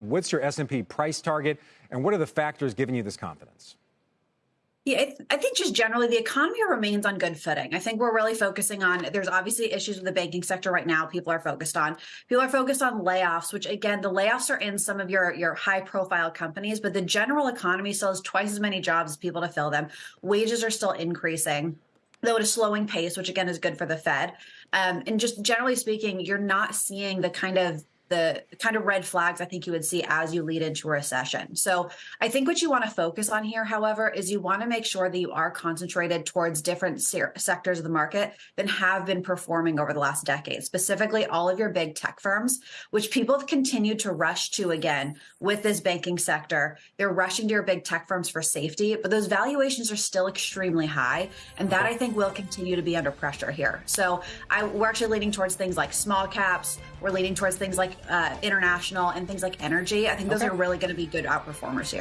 What's your S&P price target, and what are the factors giving you this confidence? Yeah, I think just generally the economy remains on good footing. I think we're really focusing on, there's obviously issues with the banking sector right now, people are focused on. People are focused on layoffs, which again, the layoffs are in some of your, your high profile companies, but the general economy still has twice as many jobs as people to fill them. Wages are still increasing though at a slowing pace, which again is good for the Fed. Um, and just generally speaking, you're not seeing the kind of the kind of red flags I think you would see as you lead into a recession. So I think what you want to focus on here, however, is you want to make sure that you are concentrated towards different se sectors of the market that have been performing over the last decade, specifically all of your big tech firms, which people have continued to rush to again with this banking sector. They're rushing to your big tech firms for safety, but those valuations are still extremely high. And that I think will continue to be under pressure here. So I, we're actually leaning towards things like small caps. We're leaning towards things like uh, international and things like energy. I think those okay. are really going to be good outperformers here.